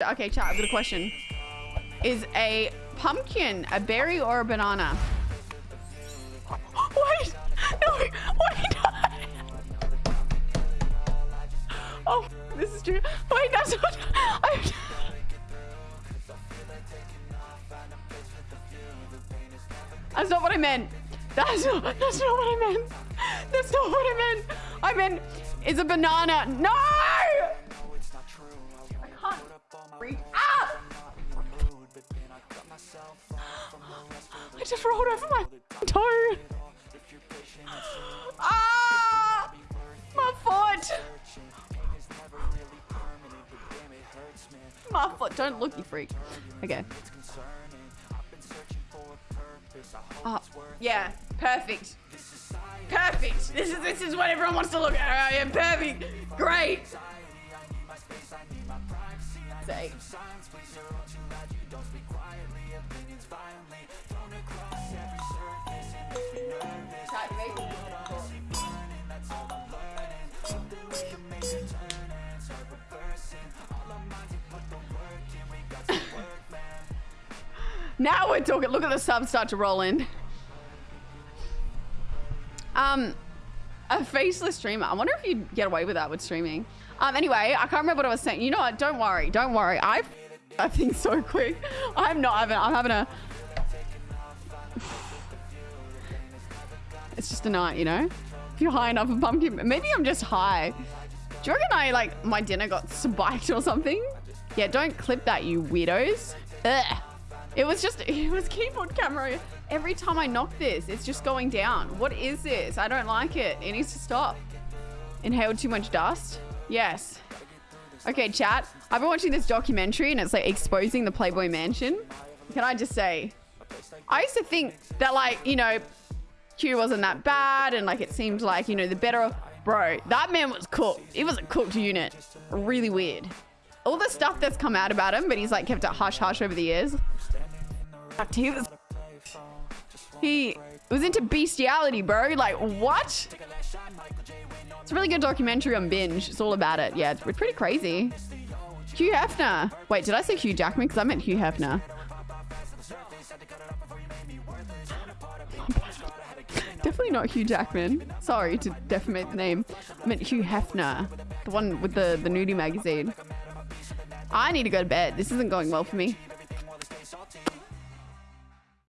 Okay, chat, I've got a question. Is a pumpkin a berry or a banana? Wait! No! Wait! Oh, this is true. Wait, that's not... I... That's not what I meant. That's not, that's not what I meant. That's not what I meant. I meant, it's a banana. No! Just rolled over my toe. Ah! My foot. My foot. Don't look, you freak. Okay. Oh, yeah, perfect. Perfect. This is this is what everyone wants to look at. I am perfect. Great. Say. Now we're talking. Look at the subs start to roll in. Um, a faceless streamer. I wonder if you'd get away with that with streaming. Um, anyway, I can't remember what I was saying. You know what? Don't worry. Don't worry. I, I think so quick. I'm not having. I'm having a. It's just a night, you know. If you're high enough, a pumpkin. Maybe I'm just high. Do you reckon I like my dinner got spiked or something? Yeah, don't clip that, you weirdos. Ugh. It was just, it was keyboard camera. Every time I knock this, it's just going down. What is this? I don't like it. It needs to stop. Inhaled too much dust? Yes. Okay, chat. I've been watching this documentary and it's like exposing the Playboy Mansion. Can I just say, I used to think that like, you know, Q wasn't that bad and like it seemed like, you know, the better, off. bro, that man was cooked. It was a cooked unit. Really weird. All the stuff that's come out about him, but he's like kept it hush hush over the years. He was, he was into bestiality, bro. Like, what? It's a really good documentary on Binge. It's all about it. Yeah, it's pretty crazy. Hugh Hefner. Wait, did I say Hugh Jackman? Because I meant Hugh Hefner. Definitely not Hugh Jackman. Sorry to defamate the name. I meant Hugh Hefner. The one with the, the nudie magazine. I need to go to bed. This isn't going well for me.